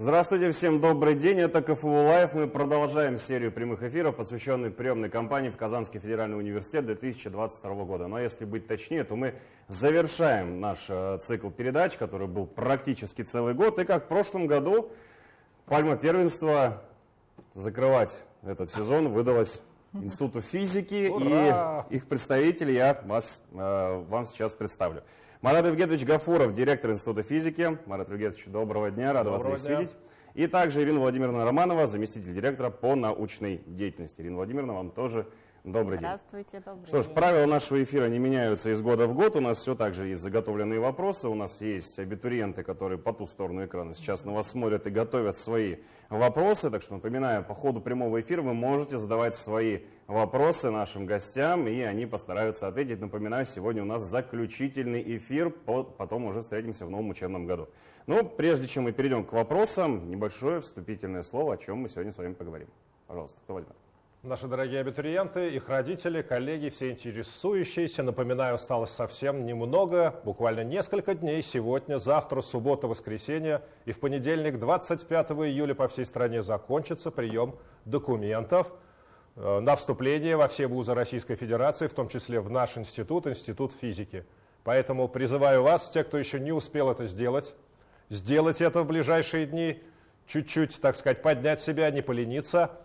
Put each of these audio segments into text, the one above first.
Здравствуйте, всем добрый день. Это КФУ Лайв. Мы продолжаем серию прямых эфиров, посвященных приемной кампании в Казанский федеральный университет 2022 года. Но если быть точнее, то мы завершаем наш э, цикл передач, который был практически целый год. И как в прошлом году, пальма первенства закрывать этот сезон выдалась Институту физики Ура! и их представителей я вас, э, вам сейчас представлю. Марат Евгеньевич Гафуров, директор Института физики. Марат Евгеньевич, доброго дня, Доброго вас здесь дня. видеть. И также Ирина Владимировна Романова, заместитель директора по научной деятельности. Ирина Владимировна, вам тоже добрый день. Здравствуйте, добрый Что ж, день. правила нашего эфира не меняются из года в год. У нас все так же есть заготовленные вопросы. У нас есть абитуриенты, которые по ту сторону экрана сейчас на вас смотрят и готовят свои вопросы. Так что, напоминаю, по ходу прямого эфира вы можете задавать свои вопросы нашим гостям, и они постараются ответить. Напоминаю, сегодня у нас заключительный эфир, по- потом уже встретимся в новом учебном году. Но прежде чем мы перейдем к вопросам, небольшое вступительное слово, о чем мы сегодня с вами поговорим. Пожалуйста, кто возьмет? Наши дорогие абитуриенты, их родители, коллеги, все интересующиеся, напоминаю, осталось совсем немного, буквально несколько дней, сегодня, завтра, суббота, воскресенье и в понедельник, 25 июля по всей стране закончится прием документов э, на вступление во все вузы Российской Федерации, в том числе в наш институт, Институт физики. Поэтому призываю вас, те, кто еще не успел это сделать, сделать это в ближайшие дни, чуть-чуть, так сказать, поднять себя, не полениться.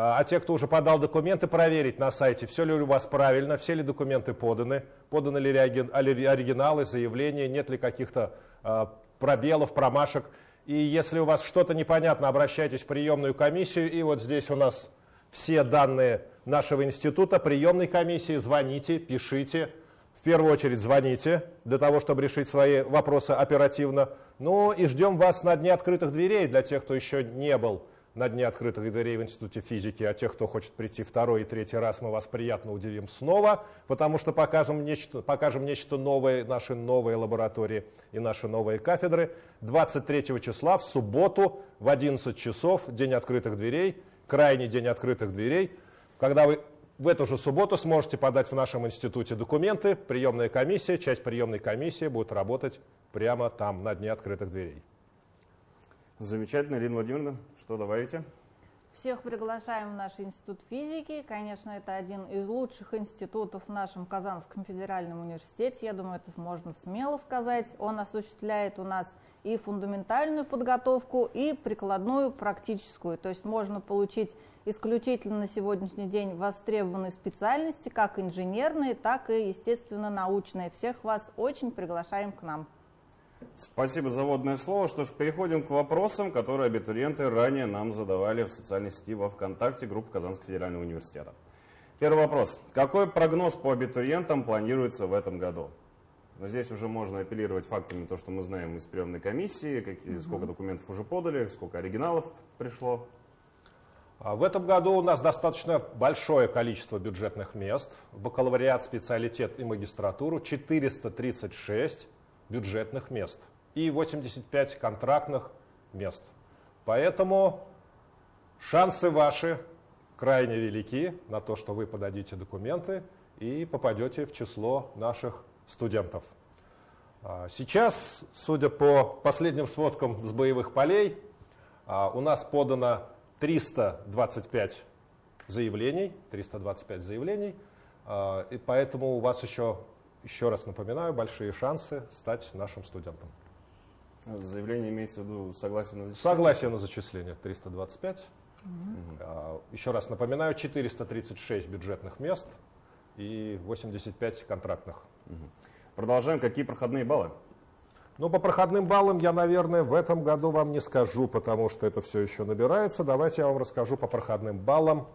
А а те, кто уже подал документы, проверить на сайте, все ли у вас правильно, все ли документы поданы, поданы ли оригиналы, заявления, нет ли каких-то а, пробелов, промашек. И если у вас что-то непонятно, обращайтесь в приемную комиссию. И вот здесь у нас все данные нашего института, приемной комиссии, звоните, пишите. В первую очередь звоните для того, чтобы решить свои вопросы оперативно. Ну и ждем вас на Дне открытых дверей для тех, кто еще не был на Дне открытых дверей в Институте физики, а тех, кто хочет прийти второй и третий раз, мы вас приятно удивим снова, потому что покажем нечто, покажем нечто новое, наши новые лаборатории и наши новые кафедры. 23 числа в субботу в 11 часов, День открытых дверей, крайний день открытых дверей, когда вы в эту же субботу сможете подать в нашем институте документы, приемная комиссия, часть приемной комиссии будет работать прямо там, на Дне открытых дверей. Замечательно, Ирина Владимировна, что добавите? Всех приглашаем в наш институт физики. Конечно, это один из лучших институтов в нашем Казанском федеральном университете. Я думаю, это можно смело сказать. Он осуществляет у нас и фундаментальную подготовку, и прикладную практическую. То есть можно получить исключительно на сегодняшний день востребованные специальности, как инженерные, так и, естественно, научные. Всех вас очень приглашаем к нам. Спасибо за вводное слово. Что ж, переходим к вопросам, которые абитуриенты ранее нам задавали в социальной сети во ВКонтакте группы Казанского федерального университета. Первый вопрос. Какой прогноз по абитуриентам планируется в этом году? Но здесь уже можно апеллировать фактами, то, что мы знаем из приемной комиссии, какие, сколько документов уже подали, сколько оригиналов пришло. А В этом году у нас достаточно большое количество бюджетных мест. Бакалавриат, специалитет и магистратуру 436 бюджетных мест и 85 контрактных мест. Поэтому шансы ваши крайне велики на то, что вы подадите документы и попадете в число наших студентов. А Сейчас, судя по последним сводкам с боевых полей, а, у нас подано 325 заявлений, 325 заявлений, а, и поэтому у вас еще, еще раз напоминаю, большие шансы стать нашим студентом. Заявление имеется в виду согласие на зачисление? Согласие на зачисление 325. А, Еще раз напоминаю, 436 бюджетных мест и 85 контрактных. Продолжаем. Какие проходные баллы? Ну, по проходным баллам я, наверное, в этом году вам не скажу, потому что это все еще набирается. Давайте я вам расскажу по проходным баллам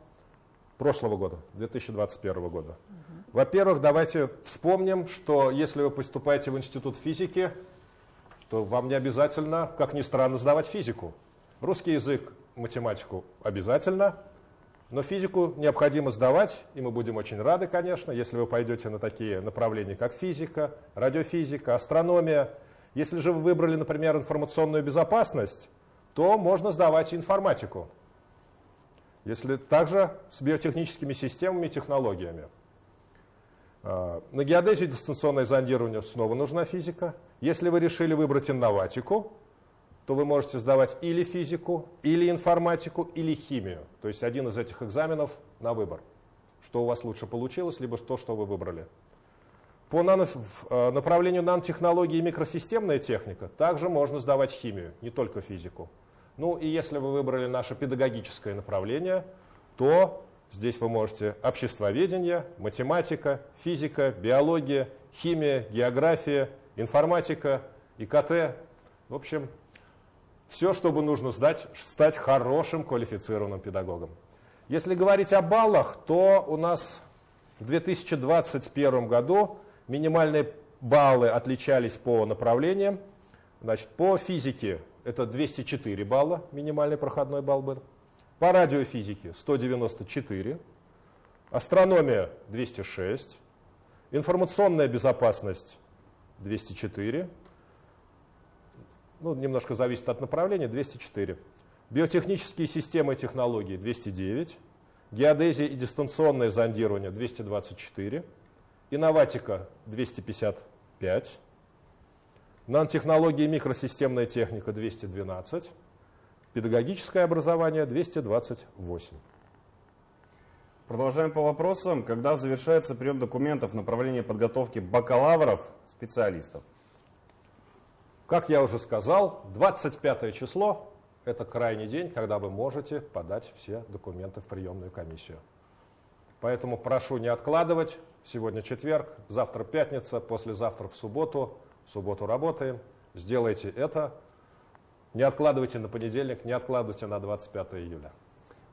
прошлого года, 2021 года. Во-первых, давайте вспомним, что если вы поступаете в Институт физики, то вам не обязательно, как ни странно, сдавать физику. Русский язык, математику обязательно, но физику необходимо сдавать, и мы будем очень рады, конечно, если вы пойдете на такие направления, как физика, радиофизика, астрономия. Если же вы выбрали, например, информационную безопасность, то можно сдавать информатику. Если также с биотехническими системами и технологиями. А, На геодезию дистанционное зондирование снова нужна физика. Если вы решили выбрать инноватику, то вы можете сдавать или физику, или информатику, или химию. То есть один из этих экзаменов на выбор. Что у вас лучше получилось, либо то, что вы выбрали. По нано, э, направлению нанотехнологии и микросистемная техника также можно сдавать химию, не только физику. Ну и если вы выбрали наше педагогическое направление, то здесь вы можете обществоведение, математика, физика, биология, химия, география, информатика, ИКТ. В общем, все, чтобы нужно сдать, стать хорошим квалифицированным педагогом. Если говорить о баллах, то у нас в 2021 году Минимальные баллы отличались по направлениям. Значит, по физике это 204 балла, минимальный проходной балл был. По радиофизике 194, астрономия 206, информационная безопасность 204, ну, немножко зависит от направления, 204. Биотехнические системы и технологии 209, геодезия и дистанционное зондирование 224, Инноватика 255, нанотехнологии и микросистемная техника 212, педагогическое образование 228. Продолжаем по вопросам. Когда завершается прием документов в направлении подготовки бакалавров, специалистов? Как я уже сказал, 25 число – это крайний день, когда вы можете подать все документы в приемную комиссию. Поэтому прошу не откладывать. Сегодня четверг, завтра пятница, послезавтра в субботу. В субботу работаем. Сделайте это. Не откладывайте на понедельник, не откладывайте на 25 июля.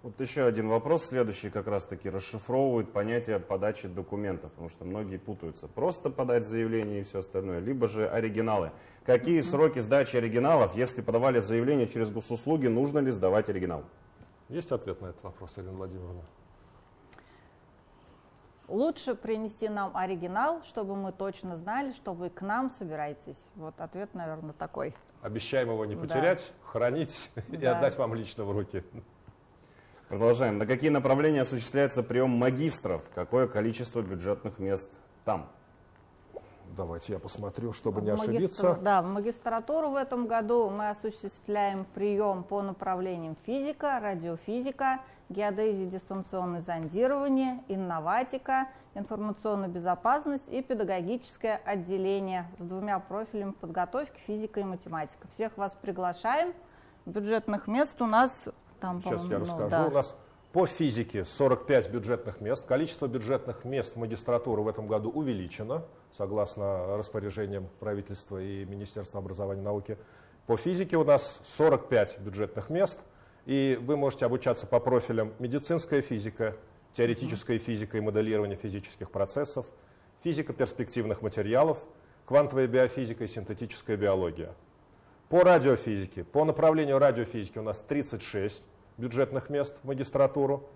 Вот еще один вопрос, следующий как раз-таки расшифровывает понятие подачи документов, потому что многие путаются. Просто подать заявление и все остальное, либо же оригиналы. Какие сроки сдачи оригиналов, если подавали заявление через госуслуги, нужно ли сдавать оригинал? Есть ответ на этот вопрос, Ирина Владимировна? Лучше принести нам оригинал, чтобы мы точно знали, что вы к нам собираетесь. Вот ответ, наверное, такой. Обещаем его не потерять, да. хранить да. и отдать вам лично в руки. Продолжаем. На какие направления осуществляется прием магистров? Какое количество бюджетных мест там? Давайте я посмотрю, чтобы в не ошибиться. Да, в магистратуру в этом году мы осуществляем прием по направлениям физика, радиофизика, геодезия, дистанционное зондирование, инноватика, информационная безопасность и педагогическое отделение с двумя профилями подготовки физика и математика. Всех вас приглашаем. Бюджетных мест у нас там, Сейчас я ну, расскажу. Да. У нас по физике 45 бюджетных мест. Количество бюджетных мест в магистратуру в этом году увеличено, согласно распоряжениям правительства и Министерства образования и науки. По физике у нас 45 бюджетных мест – и вы можете обучаться по профилям медицинская физика, теоретическая физика и моделирование физических процессов, физика перспективных материалов, квантовая биофизика и синтетическая биология. По радиофизике, по направлению радиофизики у нас 36 бюджетных мест в магистратуру.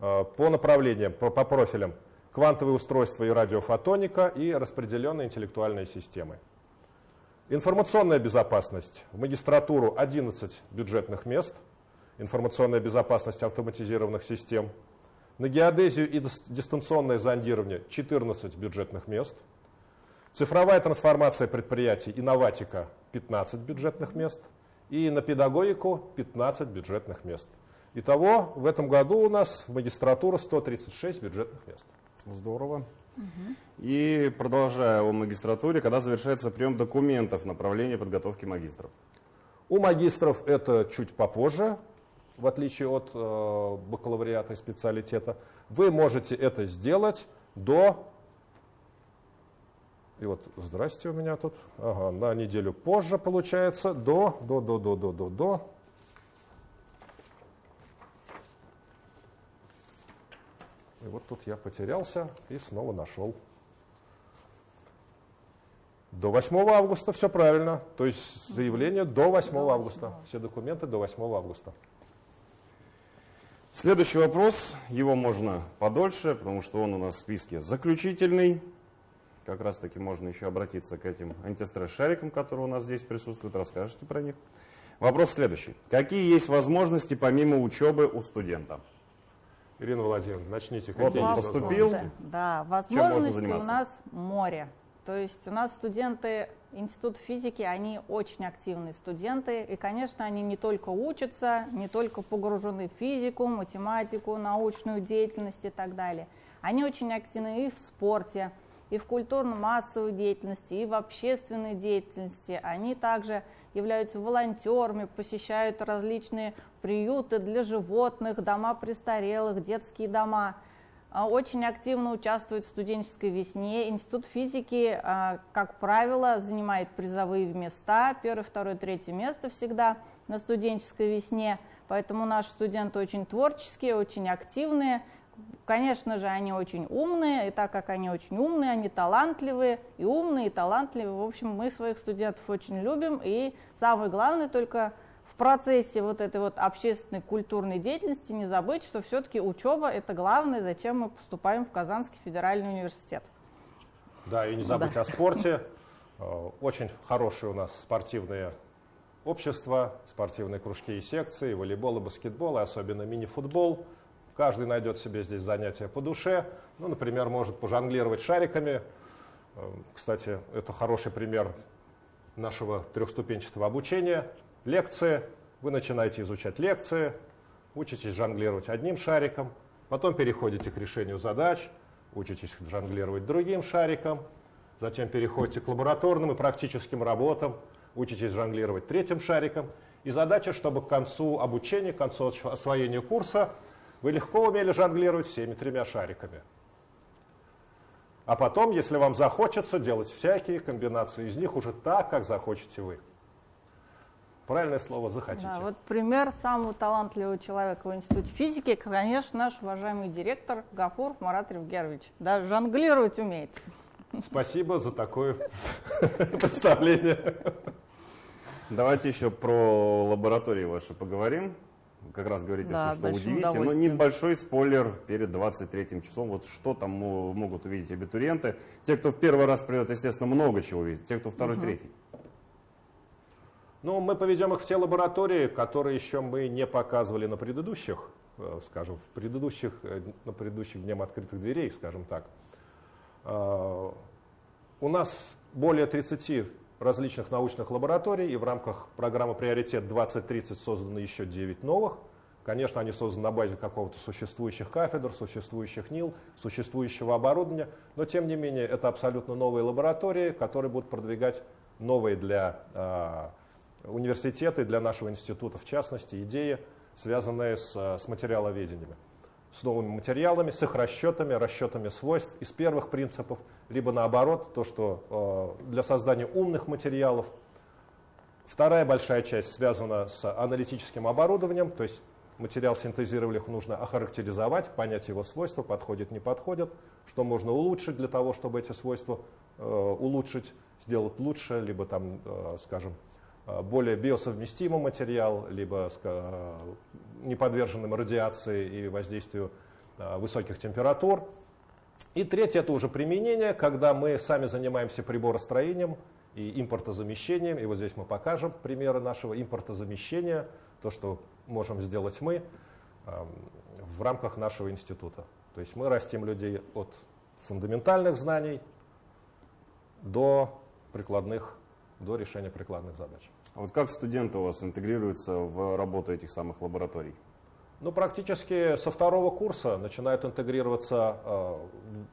Э, по направлениям, по, по профилям квантовые устройства и радиофотоника и распределенные интеллектуальные системы. Информационная безопасность. В магистратуру 11 бюджетных мест – информационная безопасность автоматизированных систем. На геодезию и дистанционное зондирование 14 бюджетных мест. Цифровая трансформация предприятий «Инноватика» 15 бюджетных мест. И на педагогику 15 бюджетных мест. Итого в этом году у нас в магистратуру 136 бюджетных мест. Здорово. И продолжая о магистратуре, когда завершается прием документов направления подготовки магистров? У магистров это чуть попозже, в отличие от э, бакалавриата и специалитета, вы можете это сделать до... И вот, здрасте, у меня тут, ага, на неделю позже получается, до, до, до, до, до, до, до. И вот тут я потерялся и снова нашел. До 8 августа все правильно. То есть заявление до 8 августа. Все документы до 8 августа. Следующий вопрос, его можно подольше, потому что он у нас в списке заключительный. Как раз таки можно еще обратиться к этим антистресс-шарикам, которые у нас здесь присутствуют, расскажете про них. Вопрос следующий. Какие есть возможности помимо учебы у студента? Ирина Владимировна, начните. Вот он поступил. Да, возможности у нас море. То есть у нас студенты Института физики, они очень активные студенты, и, конечно, они не только учатся, не только погружены в физику, математику, научную деятельность и так далее. Они очень активны и в спорте, и в культурно-массовой деятельности, и в общественной деятельности. Они также являются волонтерами, посещают различные приюты для животных, дома престарелых, детские дома. А, очень активно участвуют в студенческой весне. Институт физики, а, как правило, занимает призовые места, первое, второе, третье место всегда на студенческой весне. Поэтому наши студенты очень творческие, очень активные. Конечно же, они очень умные, и так как они очень умные, они талантливые, и умные, и талантливые. В общем, мы своих студентов очень любим, и самое главное только процессе вот этой вот общественной культурной деятельности не забыть, что все-таки учеба – это главное, зачем мы поступаем в Казанский федеральный университет. Да, и не забыть да. о спорте. Э, очень хорошие у нас спортивные общества, спортивные кружки и секции, волейбол и баскетбол, и особенно мини-футбол – Каждый найдет себе здесь занятие по душе. Ну, например, может пожонглировать шариками. Э, кстати, это хороший пример нашего трехступенчатого обучения. Лекции. Вы начинаете изучать лекции, учитесь жонглировать одним шариком, потом переходите к решению задач, учитесь жонглировать другим шариком, затем переходите к лабораторным и практическим работам, учитесь жонглировать третьим шариком. И задача, чтобы к концу обучения, к концу освоения курса вы легко умели жонглировать всеми тремя шариками. А потом, если вам захочется, делать всякие комбинации из них уже так, как захочете вы. Правильное слово «захотите». Да, вот пример самого талантливого человека в Институте физики, конечно, наш уважаемый директор Гафур Марат Ревгерович. Да, жонглировать умеет. Спасибо за такое представление. Давайте еще про лаборатории ваши поговорим как раз говорите, да, что удивите, но небольшой спойлер перед 23 числом. Вот что там могут увидеть абитуриенты. Те, кто в первый раз придет, естественно, много чего увидит. Те, кто второй, угу. третий. Ну, мы поведем их в те лаборатории, которые еще мы не показывали на предыдущих, э, скажем, в предыдущих, э, на предыдущих дням открытых дверей, скажем так. Э, у нас более 30 различных научных лабораторий, и в рамках программы «Приоритет 2030» созданы еще 9 новых. Конечно, они созданы на базе какого-то существующих кафедр, существующих НИЛ, существующего оборудования, но тем не менее это абсолютно новые лаборатории, которые будут продвигать новые для э, университета и для нашего института, в частности, идеи, связанные с, с материаловедением с новыми материалами, с их расчетами, расчетами свойств из первых принципов, либо наоборот, то, что э, для создания умных материалов. Вторая большая часть связана с аналитическим оборудованием, то есть материал синтезировали, нужно охарактеризовать, понять его свойства, подходит, не подходит, что можно улучшить для того, чтобы эти свойства э, улучшить, сделать лучше, либо там, э, скажем, Э, более биосовместимый материал, либо э, не подверженным радиации и воздействию э, высоких температур. И третье – это уже применение, когда мы сами занимаемся приборостроением и импортозамещением. И вот здесь мы покажем примеры нашего импортозамещения, то, что можем сделать мы в рамках нашего института. То есть мы растим людей от фундаментальных знаний до прикладных, до решения прикладных задач. А вот как студенты у вас интегрируются в работу этих самых лабораторий? Ну, практически со второго курса начинают интегрироваться э,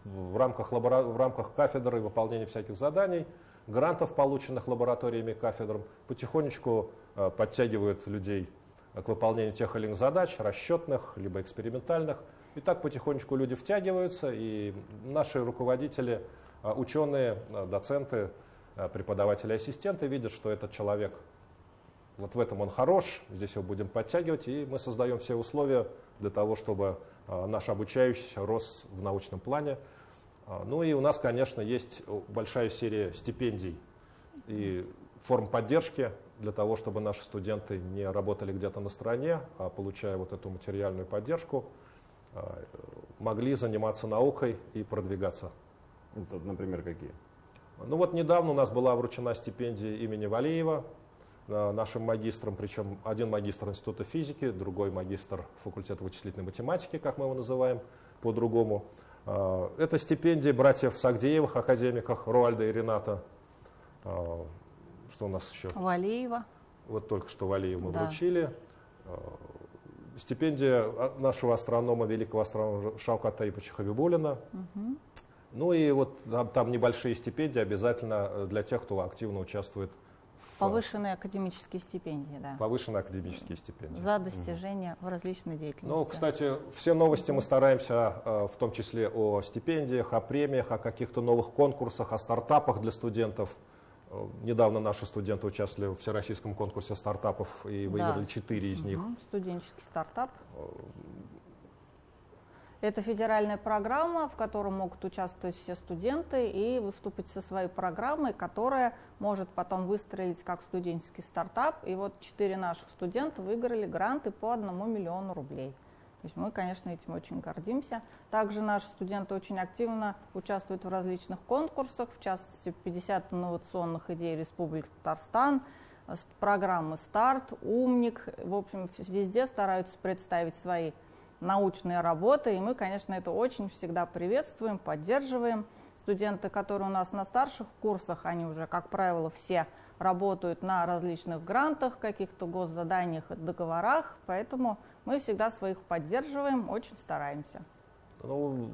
в, в, рамках лабора... в рамках кафедры выполнения всяких заданий, грантов, полученных лабораториями и кафедрам, потихонечку э, подтягивают людей к выполнению тех или иных задач, расчетных, либо экспериментальных. И так потихонечку люди втягиваются, и наши руководители, э, ученые, доценты, э, преподаватели, ассистенты видят, что этот человек вот в этом он хорош, здесь его будем подтягивать, и мы создаем все условия для того, чтобы а, наш обучающийся рос в научном плане. А, ну и у нас, конечно, есть большая серия стипендий и форм поддержки для того, чтобы наши студенты не работали где-то на стороне, а получая вот эту материальную поддержку, могли заниматься наукой и продвигаться. Это, например, какие? Ну вот недавно у нас была вручена стипендия имени Валеева Э, нашим магистрам, причем один магистр Института физики, другой магистр факультета вычислительной математики, как мы его называем по-другому. А, это стипендии братьев Сагдеевых, академиках Руальда и Рената. А, что у нас еще? Валиева. Вот только что Валиев мы Да. вручили. Стипендия нашего астронома, великого астронома Шавката Таиповича Хабибулина. Ну и вот там, там небольшие стипендии обязательно э, для тех, кто активно участвует в Повышенные академические стипендии, да. повышенные академические стипендии. За достижения в различной деятельности. Ну, кстати, все новости мы стараемся, э, в том числе о стипендиях, о премиях, о каких-то новых конкурсах, о стартапах для студентов. Э, Недавно наши студенты участвовали в всероссийском конкурсе стартапов и выиграли Да. четыре из них. Студенческий стартап. Это федеральная программа, в которой могут участвовать все студенты и выступить со своей программой, которая может потом выстрелить как студенческий стартап. И вот четыре наших студента выиграли гранты по одному миллиону рублей. То есть мы, конечно, этим очень гордимся. Также наши студенты очень активно участвуют в различных конкурсах, в частности, 50 инновационных идей Республики Татарстан, с программы «Старт», «Умник». В общем, везде стараются представить свои научные работы, и мы, конечно, это очень всегда приветствуем, поддерживаем. Студенты, которые у нас на старших курсах, они уже, как правило, все работают на различных грантах, каких-то госзаданиях, договорах, поэтому мы всегда своих поддерживаем, очень стараемся. Ну,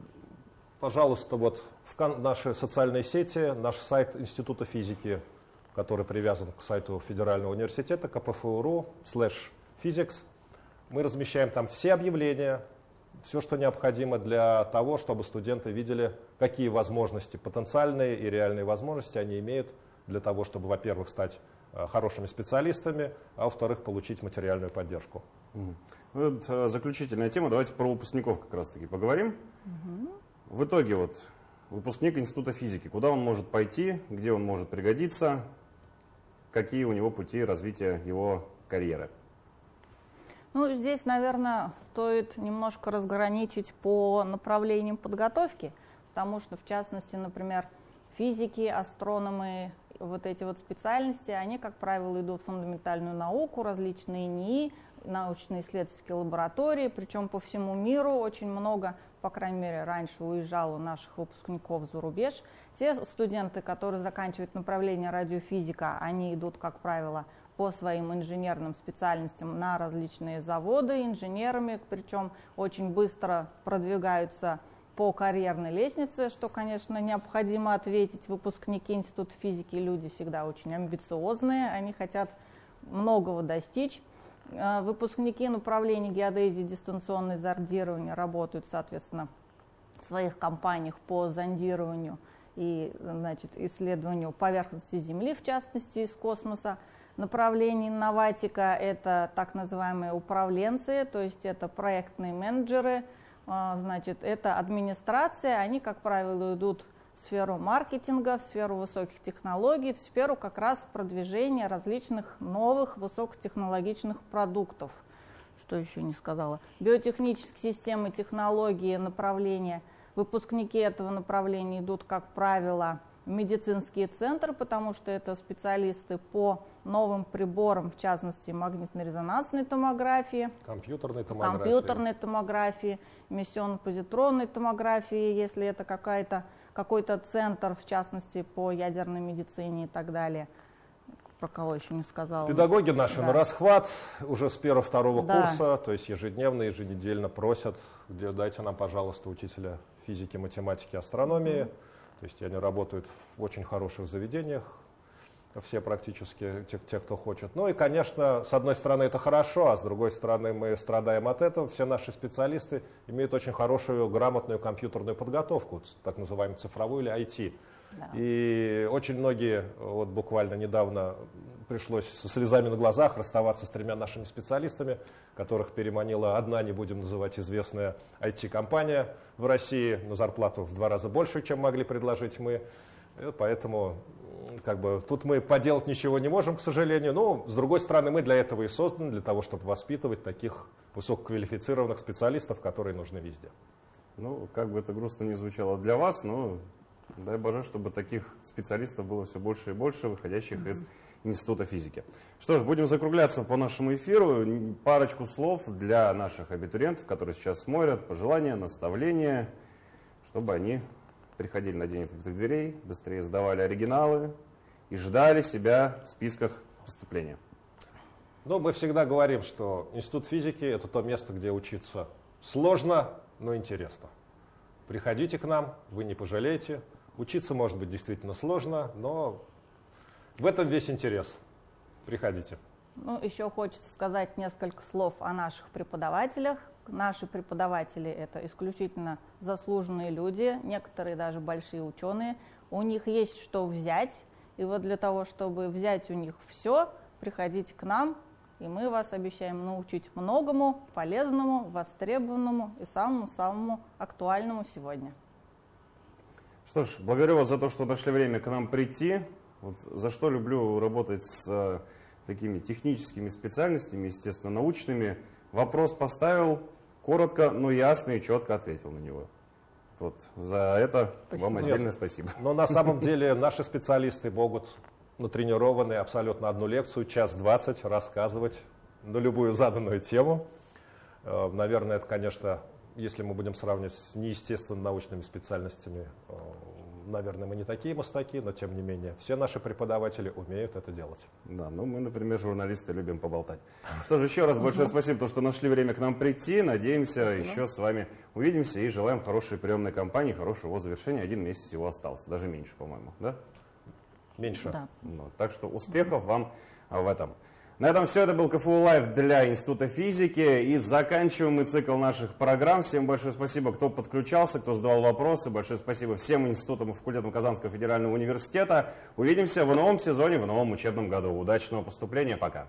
пожалуйста, вот в наши социальные сети, наш сайт Института физики, который привязан к сайту Федерального университета, КПФУ.ру, слэш physics. Мы размещаем там все объявления, все, что необходимо для того, чтобы студенты видели, какие возможности, потенциальные и реальные возможности они имеют для того, чтобы, во-первых, стать э, хорошими специалистами, а во-вторых, получить материальную поддержку. Мгм. Вот, э, заключительная тема. Давайте про выпускников как раз-таки поговорим. В итоге вот выпускник Института физики, куда он может пойти, где он может пригодиться, какие у него пути развития его карьеры. Ну, здесь, наверное, стоит немножко разграничить по направлениям подготовки, потому что, в частности, например, физики, астрономы, вот эти вот специальности, они, как правило, идут в фундаментальную науку, различные НИИ, научные исследовательские лаборатории, причем по всему миру очень много, по крайней мере, раньше уезжало наших выпускников за рубеж. Те студенты, которые заканчивают направление радиофизика, они идут, как правило, по своим инженерным специальностям на различные заводы инженерами, причем очень быстро продвигаются по карьерной лестнице, что, конечно, необходимо ответить. Выпускники Института физики люди всегда очень амбициозные, они хотят многого достичь. Э, Выпускники направлений геодезии, дистанционное зондирование работают, соответственно, в своих компаниях по зондированию и значит, исследованию поверхности Земли, в частности, из космоса. Направление инноватика – это так называемые управленцы, то есть это проектные менеджеры, а, значит, это администрация, они, как правило, идут в сферу маркетинга, в сферу высоких технологий, в сферу как раз продвижения различных новых высокотехнологичных продуктов. Что еще не сказала? Биотехнические системы, технологии, направления. Выпускники этого направления идут, как правило, в медицинские центры, потому что это специалисты по новым приборам, в частности, магнитно-резонансной томографии, Компьютерная томография. компьютерной томографии, эмиссионно-позитронной томографии, если это какая-то, какой-то центр, в частности, по ядерной медицине и так далее. Про кого еще не сказала. Педагоги наши Да. на расхват уже с первого-второго Да. курса, то есть ежедневно, еженедельно просят, где дайте нам, пожалуйста, учителя физики, математики, астрономии. То есть они работают в очень хороших заведениях, все практически, те, те, кто хочет. Ну и, конечно, с одной стороны это хорошо, а с другой стороны мы страдаем от этого. Все наши специалисты имеют очень хорошую, грамотную компьютерную подготовку, так называемую цифровую или IT. Да. И очень многие, вот буквально недавно пришлось со слезами на глазах расставаться с тремя нашими специалистами, которых переманила одна, не будем называть, известная IT-компания в России, на зарплату в два раза больше, чем могли предложить мы. И поэтому м, как бы, тут мы поделать ничего не можем, к сожалению. Но, с другой стороны, мы для этого и созданы, для того, чтобы воспитывать таких высококвалифицированных специалистов, которые нужны везде. Ну, как бы это грустно не звучало для вас, но дай боже, чтобы таких специалистов было все больше и больше, выходящих из Института физики. Что ж, будем закругляться по нашему эфиру. Парочку слов для наших абитуриентов, которые сейчас смотрят, пожелания, наставления. чтобы они приходили на день открытых дверей, быстрее сдавали оригиналы и ждали себя в списках поступления. Ну, мы всегда говорим, что Институт физики – это то место, где учиться сложно, но интересно. Приходите к нам, вы не пожалеете. Учиться может быть действительно сложно, но в этом весь интерес. Приходите. Ну, еще хочется сказать несколько слов о наших преподавателях. Наши преподаватели – это исключительно заслуженные люди, некоторые даже большие ученые. У них есть что взять, и вот для того, чтобы взять у них все, приходите к нам, и мы вас обещаем научить многому, полезному, востребованному и самому-самому актуальному сегодня. Что ж, благодарю вас за то, что нашли время к нам прийти. Вот за что люблю работать с э, такими техническими специальностями, естественно, научными. Вопрос поставил, коротко, но ясно и четко ответил на него. Вот за это спасибо. вам отдельное Нет, спасибо. Но на самом деле наши специалисты могут натренированы абсолютно одну лекцию, час двадцать, рассказывать на любую заданную тему. Э, наверное, это, конечно, если мы будем сравнивать с неестественно научными специальностями, э, наверное, мы не такие мастаки, но тем не менее, все наши преподаватели умеют это делать. Да, ну мы, например, журналисты любим поболтать. Что же, еще раз большое спасибо, то, что нашли время к нам прийти. Надеемся, спасибо. еще с вами увидимся и желаем хорошей приемной кампании, хорошего завершения. Один месяц всего остался, даже меньше, по-моему, да? Меньше. Да. Ну, так что успехов вам в этом. На этом все. Это был КФУ Лайв для Института физики. И заканчиваем мы цикл наших программ. Всем большое спасибо, кто подключался, кто задавал вопросы. Большое спасибо всем институтам и факультетам Казанского федерального университета. Увидимся в новом сезоне, в новом учебном году. Удачного поступления. Пока.